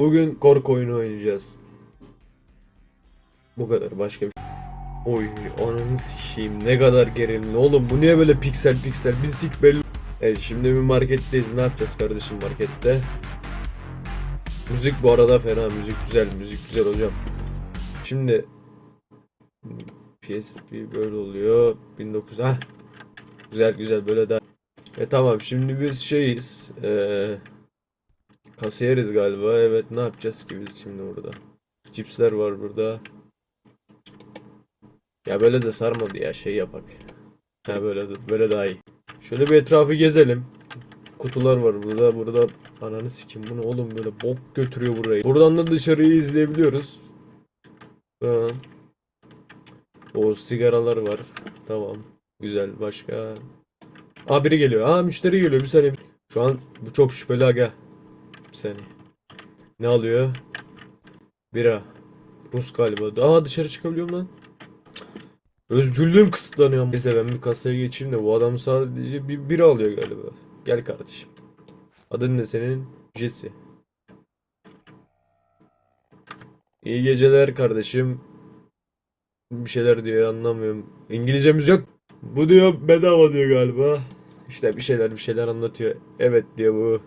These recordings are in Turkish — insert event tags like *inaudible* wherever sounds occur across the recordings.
Bugün korku oyunu oynayacağız. Bu kadar başka bir şey. Oy ananı sikeyim ne kadar gerilimli oğlum bu niye böyle piksel piksel bir sik belli. Evet şimdi bir marketteyiz ne yapacağız kardeşim markette. Müzik bu arada fena müzik güzel müzik güzel hocam. Şimdi PSP böyle oluyor 1900 ha güzel güzel böyle daha. E tamam şimdi biz şeyiz eee kasiyeriz galiba evet ne yapacağız ki biz şimdi burada. Cipsler var burada. Ya böyle de sarmadı ya şey yapak. Ha böyle de, böyle daha iyi. Şöyle bir etrafı gezelim. Kutular var burada. Burada ananı sikim bunu oğlum böyle bok götürüyor burayı. Buradan da dışarıyı izleyebiliyoruz. Ha. O sigaralar var. Tamam. Güzel. Başka. Aa biri geliyor. Aa müşteri geliyor. Bir saniye. Şu an bu çok şüpheli aga. Bir saniye. Ne alıyor? Bira. Rus galiba. Aa dışarı çıkabiliyorum lan. Özgürlüğüm kısıtlanıyor. Neyse ben bir kasaya geçeyim de bu adam sadece bir bira alıyor galiba. Gel kardeşim. Adın ne senin? Jesse. İyi geceler kardeşim. Bir şeyler diyor anlamıyorum. İngilizcemiz yok. Bu diyor bedava diyor galiba. İşte bir şeyler bir şeyler anlatıyor. Evet diyor bu.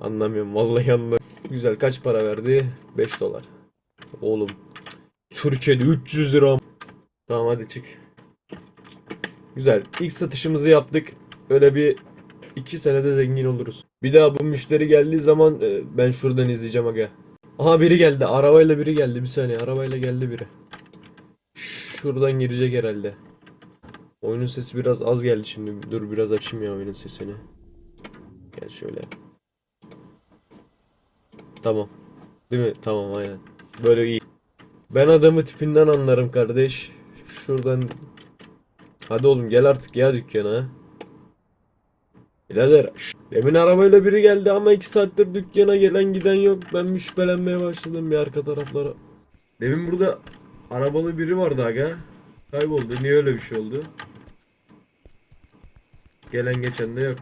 Anlamıyorum vallahi anlamıyorum. Güzel kaç para verdi? 5 dolar. Oğlum. Türkiye'de 300 lira. Tamam hadi çık. Güzel. İlk satışımızı yaptık. Öyle bir iki senede zengin oluruz. Bir daha bu müşteri geldiği zaman e, ben şuradan izleyeceğim aga. Aha biri geldi. Arabayla biri geldi. Bir saniye. Arabayla geldi biri. Şuradan girecek herhalde. Oyunun sesi biraz az geldi şimdi. Dur biraz açayım ya oyunun sesini. Gel şöyle. Tamam. Değil mi? Tamam aynen. Böyle iyi. Ben adamı tipinden anlarım kardeş. Şuradan Hadi oğlum gel artık ya dükkana. Birader demin arabayla biri geldi ama iki saattir dükkana gelen giden yok. Ben şüphelenmeye başladım bir arka taraflara. Demin burada arabalı biri vardı aga. Kayboldu. Niye öyle bir şey oldu? Gelen geçen de yok.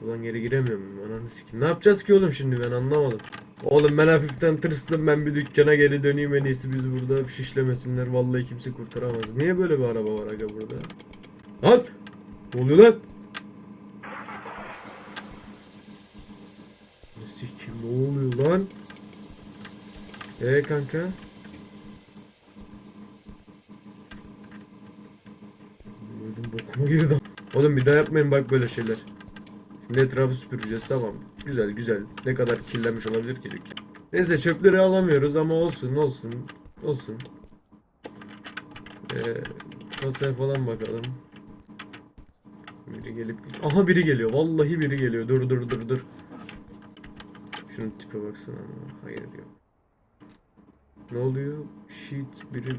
Kapıdan geri giremiyorum. Ananı sikeyim. Ne yapacağız ki oğlum şimdi ben anlamadım. Oğlum ben hafiften tırstım ben bir dükkana geri döneyim en iyisi biz burada şişlemesinler vallahi kimse kurtaramaz. Niye böyle bir araba var aga burada? Lan! Ne oluyor lan? Sikim ne oluyor lan? Ee kanka? Öldüm bokuma girdi. Oğlum bir daha yapmayın bak böyle şeyler. Şimdi etrafı süpüreceğiz tamam. Güzel güzel. Ne kadar kirlenmiş olabilir ki dükkan. Neyse çöpleri alamıyoruz ama olsun olsun. Olsun. Ee, kasaya falan bakalım. Biri gelip... Aha biri geliyor. Vallahi biri geliyor. Dur dur dur dur. Şunun tipe baksana. Hayır yok. Ne oluyor? Shit biri...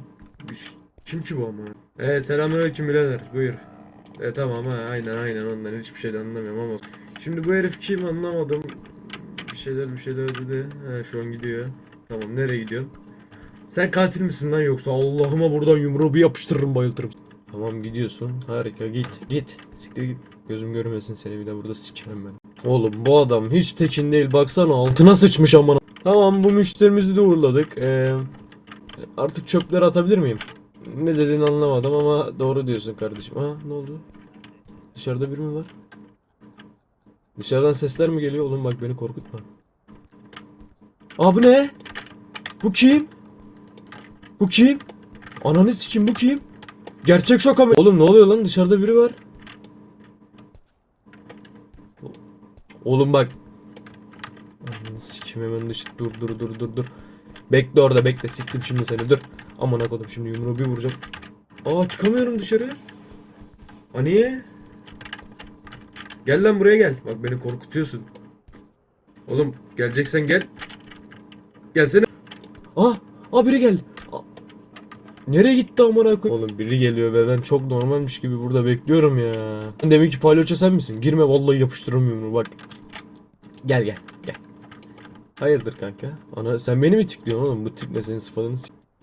Bir ş- Kim ki bu ama? Ee selamünaleyküm birader. Buyur. E tamam ha aynen aynen ondan hiçbir şeyden anlamıyorum ama Şimdi bu herif kim anlamadım. Bir şeyler bir şeyler dedi. He şu an gidiyor. Tamam nereye gidiyorsun? Sen katil misin lan yoksa? Allah'ıma buradan yumruğu bir yapıştırırım bayıltırım. Tamam gidiyorsun. Harika git git. Siktir git. Gözüm görmesin seni bir de burada sikerim ben. Oğlum bu adam hiç tekin değil. Baksana altına sıçmış amına. Tamam bu müşterimizi de uğurladık. Ee, Artık çöpleri atabilir miyim? Ne dediğini anlamadım ama doğru diyorsun kardeşim. Ha ne oldu? Dışarıda biri mi var? Dışarıdan sesler mi geliyor oğlum bak beni korkutma. Aa bu ne? Bu kim? Bu kim? Ananı sikim bu kim? Gerçek şoka mı? Oğlum ne oluyor lan dışarıda biri var. Oğlum bak. Ananı sikim hemen dışı dur dur dur dur dur. Bekle orada bekle siktim şimdi seni dur. Aman kodum şimdi yumruğu bir vuracağım. Aa çıkamıyorum dışarı. Aa niye? Gel lan buraya gel. Bak beni korkutuyorsun. Oğlum geleceksen gel. Gelsene. Aa, aa biri geldi. Aa, Nereye gitti amına koy? Oğlum biri geliyor ve ben çok normalmiş gibi burada bekliyorum ya. Demek ki palyaço sen misin? Girme vallahi yapıştırırım yumruğu bak. Gel gel gel. Hayırdır kanka? Ana sen beni mi tikliyorsun oğlum? Bu tip ne senin sıfatını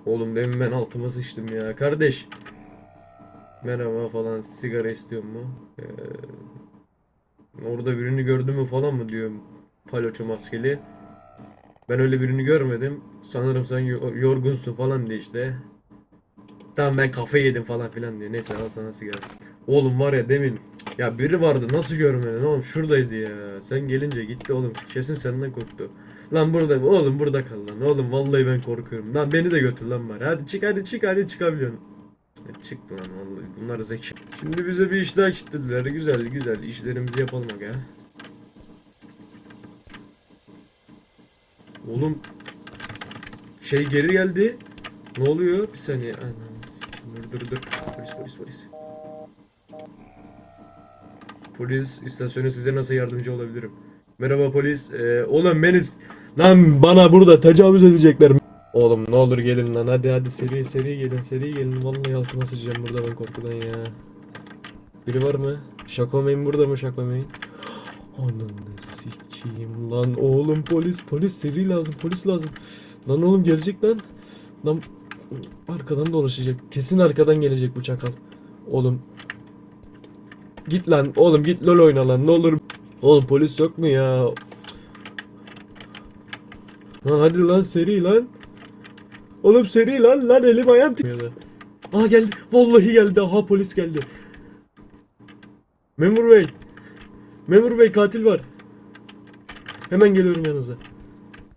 Oğlum demin ben altıma sıçtım ya. Kardeş. Merhaba falan sigara istiyor mu? Ee, orada birini gördün mü falan mı diyorum. Palyaço maskeli. Ben öyle birini görmedim. Sanırım sen yo- yorgunsun falan diye işte. Tamam ben kafe yedim falan filan diyor. Neyse al sana sigara. Oğlum var ya demin ya biri vardı nasıl görmedin oğlum şuradaydı ya. Sen gelince gitti oğlum kesin senden korktu. Lan burada oğlum burada kal lan. Oğlum vallahi ben korkuyorum. Lan beni de götür lan bari. Hadi çık hadi çık hadi çıkabiliyorsun. Ya çık lan vallahi bunlar zeki. Şimdi bize bir iş daha kilitlediler. Güzel güzel işlerimizi yapalım aga. Oğlum şey geri geldi. Ne oluyor? Bir saniye. Dur dur dur. Polis polis polis. Polis istasyonu size nasıl yardımcı olabilirim? Merhaba polis. Ee, oğlum beni... Lan bana burada tecavüz edecekler. Oğlum ne olur gelin lan hadi hadi seri seri gelin seri gelin. Vallahi altıma sıçacağım burada ben korkudan ya. Biri var mı? Şakomeyn burada mı Şakomeyn? *gasps* Ananı sikeyim lan oğlum polis polis seri lazım polis lazım. Lan oğlum gelecek lan. Lan arkadan dolaşacak. Kesin arkadan gelecek bu çakal. Oğlum. Git lan oğlum git lol oyna lan ne olur. Oğlum polis yok mu ya? Lan hadi lan seri lan. Oğlum seri lan lan elim ayağım titriyor. Aa geldi. Vallahi geldi. Aha polis geldi. Memur bey. Memur bey katil var. Hemen geliyorum yanınıza.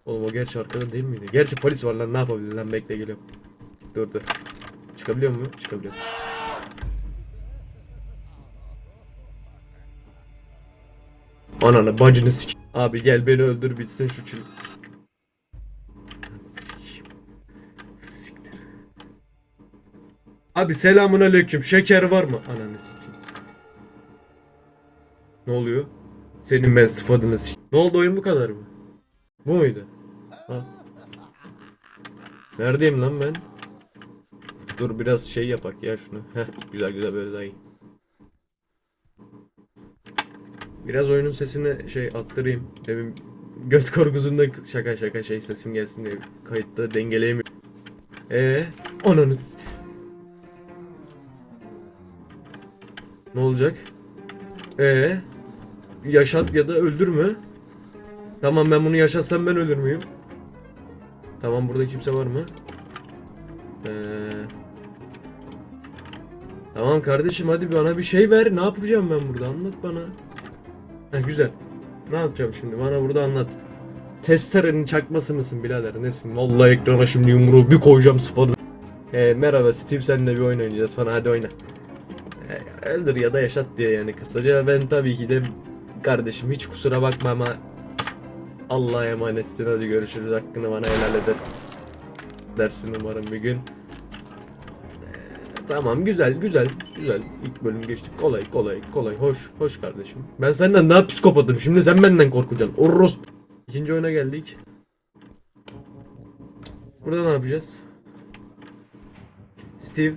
Oğlum o gerçi arkada değil miydi? Gerçi polis var lan ne yapabilir lan bekle geliyorum. Dur dur. Çıkabiliyor mu? Çıkabiliyor. Ananı bacını sik. Abi gel beni öldür bitsin şu çil. Abi selamun aleyküm. Şeker var mı? Ananı sikeyim. Ne oluyor? Senin ben sıfatını sik. Ne oldu oyun bu kadar mı? Bu muydu? Ha. Neredeyim lan ben? Dur biraz şey yapak ya şunu. Heh güzel güzel böyle daha iyi. Biraz oyunun sesini şey attırayım. Demin göt korkusunda şaka şaka şey sesim gelsin diye kayıtta dengeleyemiyorum. Ee, ananı. Ne olacak? Ee, yaşat ya da öldürme. Tamam ben bunu yaşatsam ben ölür müyüm? Tamam burada kimse var mı? Ee, tamam kardeşim hadi bana bir şey ver. Ne yapacağım ben burada? Anlat bana. Heh, güzel. Ne yapacağım şimdi? Bana burada anlat. Testerenin çakması mısın birader? Nesin? Vallahi ekrana şimdi yumruğu bir koyacağım sıfatı. Ee, merhaba Steve seninle bir oyun oynayacağız falan hadi oyna. Öldür ya da yaşat diye yani kısaca ben tabii ki de kardeşim hiç kusura bakma ama Allah'a emanetsin hadi görüşürüz hakkını bana helal eder dersin umarım bir gün. Ee, Tamam güzel güzel güzel ilk bölüm geçtik kolay kolay kolay hoş hoş kardeşim. Ben senden daha psikopatım şimdi sen benden korkacaksın. Orros. İkinci oyuna geldik. Burada ne yapacağız? Steve.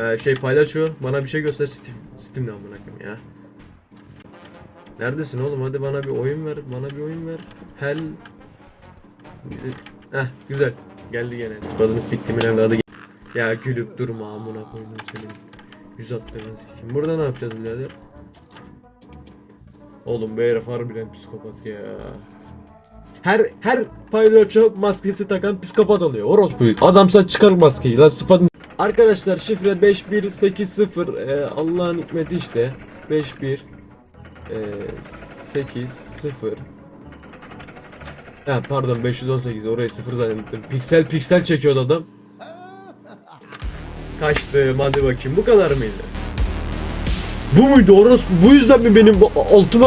Ee, şey paylaşıyor. Bana bir şey göster amına koyayım ya. Neredesin oğlum? Hadi bana bir oyun ver. Bana bir oyun ver. Hell. Heh güzel. Geldi gene. Spadını siktimin evladı. Ya gülüp durma amına koydum senin. Yüz attığını sikeyim. Burada ne yapacağız birader? Oğlum bu herif harbiden psikopat ya. Her her palyaço maskesi takan psikopat oluyor. Orospu. Adamsa çıkar maskeyi lan sıfatın. Arkadaşlar şifre 5180 ee, Allah'ın hikmeti işte. 51 ee, 8 0 Ha pardon 518 orayı 0 zannettim. Piksel piksel çekiyordu adam. Kaçtım hadi bakayım bu kadar mıydı? Bu muydu orospu? Bu yüzden mi benim altıma